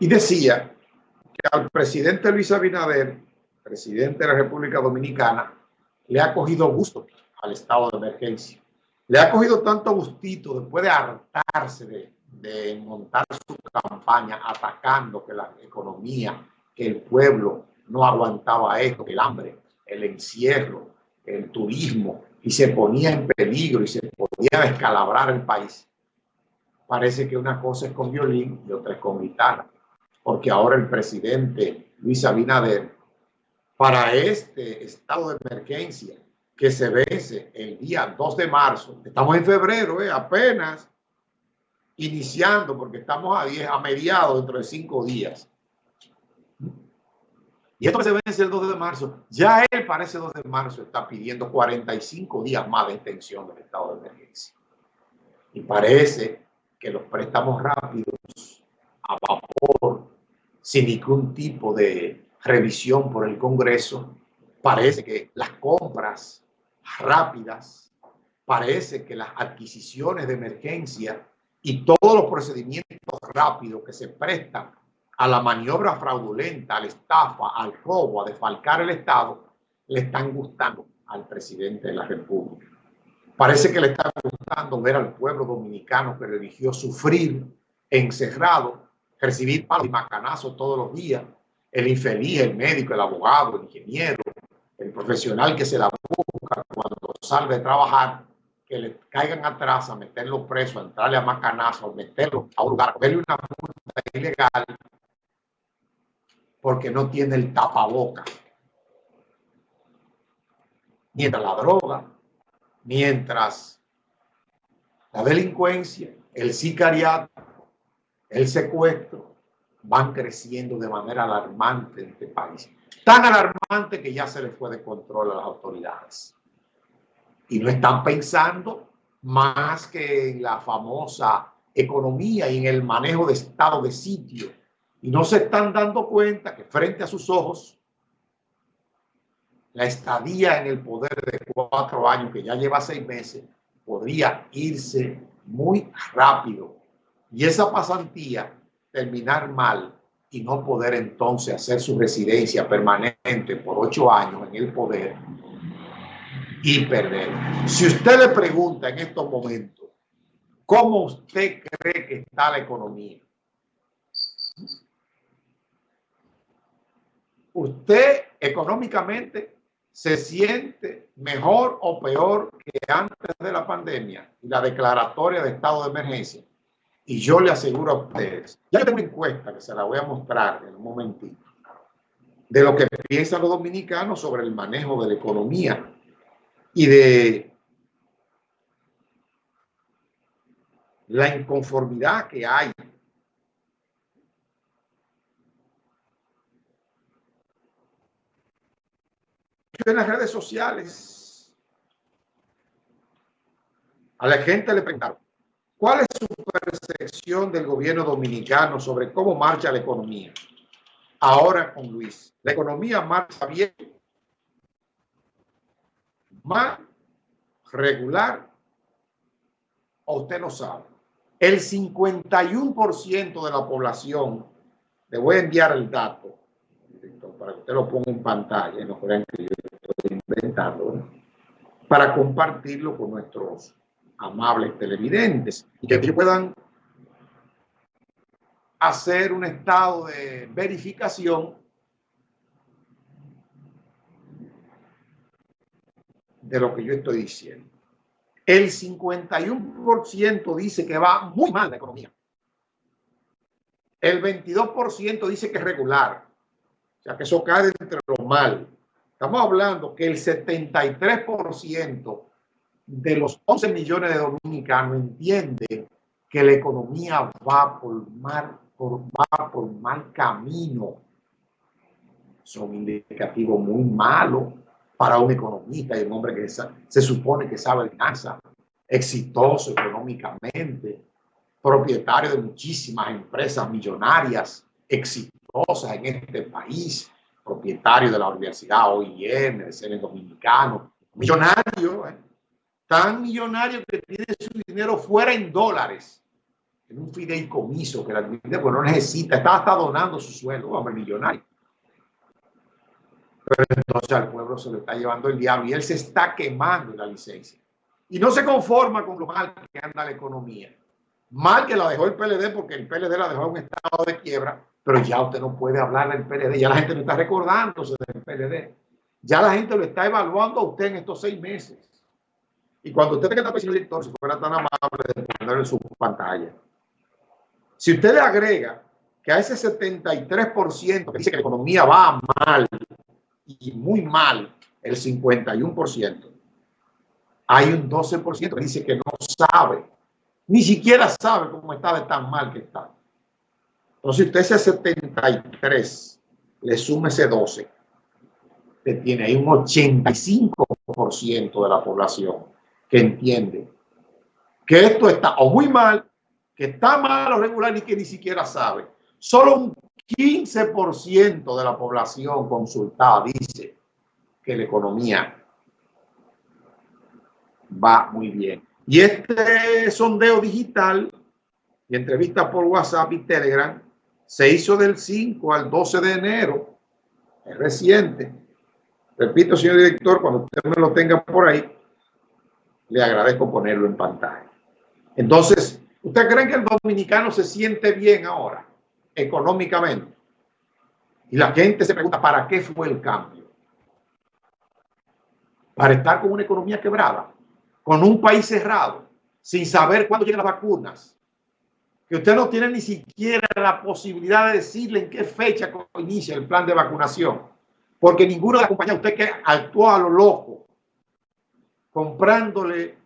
Y decía que al presidente Luis Abinader, presidente de la República Dominicana, le ha cogido gusto al estado de emergencia. Le ha cogido tanto gustito después de hartarse de, de montar su campaña atacando que la economía, que el pueblo no aguantaba esto, el hambre, el encierro, el turismo, y se ponía en peligro y se podía descalabrar el país. Parece que una cosa es con violín y otra es con guitarra, porque ahora el presidente Luis Abinader, para este estado de emergencia que se vence el día 2 de marzo, estamos en febrero, eh, apenas iniciando, porque estamos a, 10, a mediados dentro de cinco días. Y esto que se vence el 2 de marzo, ya él para ese 2 de marzo está pidiendo 45 días más de extensión del estado de emergencia. Y parece que los préstamos rápidos a sin ningún tipo de revisión por el Congreso, parece que las compras rápidas, parece que las adquisiciones de emergencia y todos los procedimientos rápidos que se prestan a la maniobra fraudulenta, a la estafa, al robo, a defalcar el Estado, le están gustando al presidente de la República. Parece que le está gustando ver al pueblo dominicano que eligió sufrir encerrado, recibir palos y macanazos todos los días. El infeliz, el médico, el abogado, el ingeniero, el profesional que se la busca cuando sale de trabajar, que le caigan atrás a meterlo preso, a entrarle a macanazos, meterlo a un lugar, verle una multa ilegal porque no tiene el tapaboca. Mientras la droga, mientras la delincuencia, el sicariato, el secuestro van creciendo de manera alarmante en este país. Tan alarmante que ya se le fue de control a las autoridades. Y no están pensando más que en la famosa economía y en el manejo de estado de sitio y no se están dando cuenta que frente a sus ojos, la estadía en el poder de cuatro años, que ya lleva seis meses, podría irse muy rápido. Y esa pasantía terminar mal y no poder entonces hacer su residencia permanente por ocho años en el poder y perder. Si usted le pregunta en estos momentos, ¿cómo usted cree que está la economía? usted económicamente se siente mejor o peor que antes de la pandemia y la declaratoria de estado de emergencia. Y yo le aseguro a ustedes, ya tengo una encuesta que se la voy a mostrar en un momentito, de lo que piensan los dominicanos sobre el manejo de la economía y de la inconformidad que hay en las redes sociales. A la gente le preguntaron, ¿cuál es su del gobierno dominicano sobre cómo marcha la economía? Ahora con Luis, la economía marcha bien, más regular, o usted no sabe. El 51% de la población, le voy a enviar el dato, para que usted lo ponga en pantalla, no crean que yo inventarlo, para compartirlo con nuestros amables televidentes y que puedan hacer un estado de verificación de lo que yo estoy diciendo. El 51% dice que va muy mal la economía. El 22% dice que es regular. O sea, que eso cae entre lo mal. Estamos hablando que el 73% de los 11 millones de dominicanos entienden que la economía va por mal, por, mal camino. Son indicativos muy malos para un economista y un hombre que se supone que sabe finanzas, exitoso económicamente, propietario de muchísimas empresas millonarias, exitosas en este país, propietario de la Universidad OIM, de ser dominicano, millonario, ¿eh? tan millonario que tiene su dinero fuera en dólares en un fideicomiso que la divide, pues no necesita, está hasta donando su sueldo, hombre, millonario. Pero entonces al pueblo se lo está llevando el diablo y él se está quemando la licencia. Y no se conforma con lo mal que anda la economía. Mal que la dejó el PLD porque el PLD la dejó en un estado de quiebra, pero ya usted no puede hablar del PLD, ya la gente no está recordándose del PLD. Ya la gente lo está evaluando a usted en estos seis meses. Y cuando usted tenga el director, si fuera tan amable de poner en su pantalla, si usted le agrega que a ese 73% que dice que la economía va mal y muy mal, el 51%, hay un 12% que dice que no sabe, ni siquiera sabe cómo está de tan mal que está. Entonces, usted ese 73 le sume ese 12, usted tiene ahí un 85% de la población que entiende que esto está o muy mal que está mal o regular y que ni siquiera sabe. Solo un 15% de la población consultada dice que la economía va muy bien. Y este sondeo digital y entrevista por WhatsApp y Telegram se hizo del 5 al 12 de enero. Es reciente. Repito, señor director, cuando usted me lo tenga por ahí, le agradezco ponerlo en pantalla. Entonces, ¿Usted cree que el dominicano se siente bien ahora, económicamente? Y la gente se pregunta, ¿para qué fue el cambio? Para estar con una economía quebrada, con un país cerrado, sin saber cuándo llegan las vacunas, que usted no tiene ni siquiera la posibilidad de decirle en qué fecha inicia el plan de vacunación, porque ninguno de las compañías, usted que actuó a lo loco, comprándole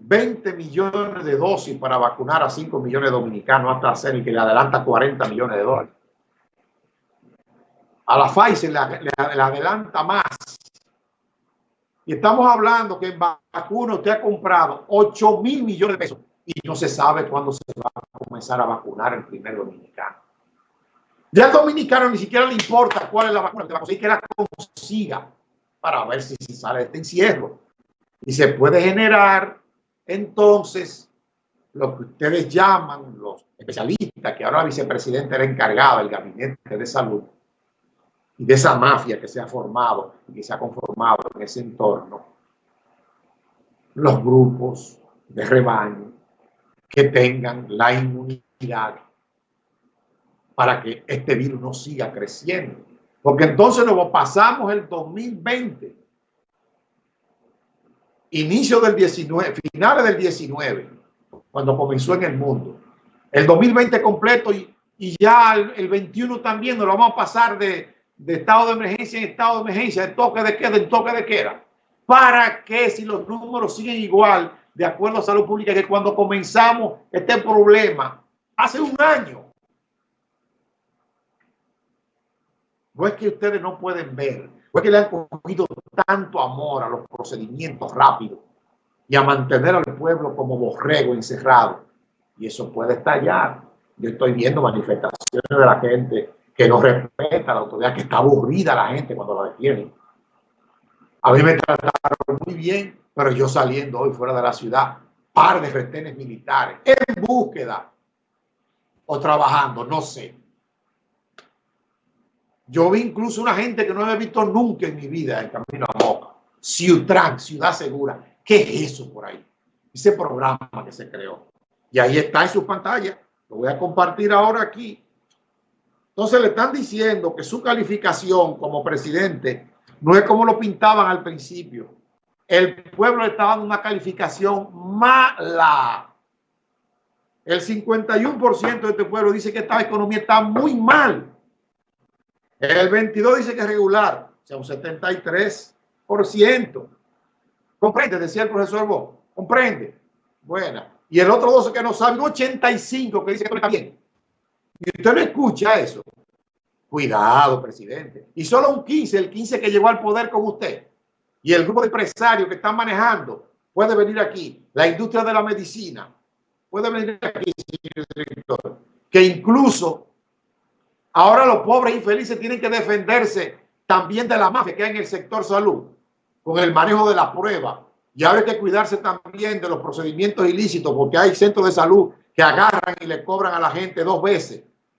20 millones de dosis para vacunar a 5 millones de dominicanos hasta hacer y que le adelanta 40 millones de dólares. A la Pfizer le, adelanta más. Y estamos hablando que en vacuna usted ha comprado 8 mil millones de pesos y no se sabe cuándo se va a comenzar a vacunar el primer dominicano. Ya al dominicano ni siquiera le importa cuál es la vacuna que va a conseguir, que la consiga para ver si, si sale de este encierro. Y se puede generar entonces, lo que ustedes llaman los especialistas, que ahora la vicepresidenta era encargada del gabinete de salud, y de esa mafia que se ha formado y que se ha conformado en ese entorno, los grupos de rebaño que tengan la inmunidad para que este virus no siga creciendo. Porque entonces nos pasamos el 2020 inicio del 19, finales del 19, cuando comenzó en el mundo. El 2020 completo y, y ya el, 21 también nos lo vamos a pasar de, de, estado de emergencia en estado de emergencia, de toque de queda en toque de queda. ¿Para qué si los números siguen igual, de acuerdo a salud pública, que cuando comenzamos este problema hace un año? No es que ustedes no pueden ver fue que le han cogido tanto amor a los procedimientos rápidos y a mantener al pueblo como borrego encerrado. Y eso puede estallar. Yo estoy viendo manifestaciones de la gente que no respeta la autoridad, que está aburrida la gente cuando la detienen. A mí me trataron muy bien, pero yo saliendo hoy fuera de la ciudad, par de retenes militares, en búsqueda o trabajando, no sé. Yo vi incluso una gente que no había visto nunca en mi vida en Camino a Moca. Ciudad, Ciudad Segura. ¿Qué es eso por ahí? Ese programa que se creó. Y ahí está en su pantalla. Lo voy a compartir ahora aquí. Entonces le están diciendo que su calificación como presidente no es como lo pintaban al principio. El pueblo estaba dando una calificación mala. El 51% de este pueblo dice que esta economía está muy mal. El 22 dice que es regular, o sea, un 73%. Comprende, decía el profesor Bo. Comprende. Buena. Y el otro 12 que no sabe, un 85 que dice que está bien. Y usted no escucha eso. Cuidado, presidente. Y solo un 15, el 15 que llegó al poder con usted. Y el grupo de empresarios que están manejando puede venir aquí. La industria de la medicina puede venir aquí, señor. Que incluso Ahora los pobres infelices tienen que defenderse también de la mafia que hay en el sector salud, con el manejo de la prueba. Y ahora hay que cuidarse también de los procedimientos ilícitos porque hay centros de salud que agarran y le cobran a la gente dos veces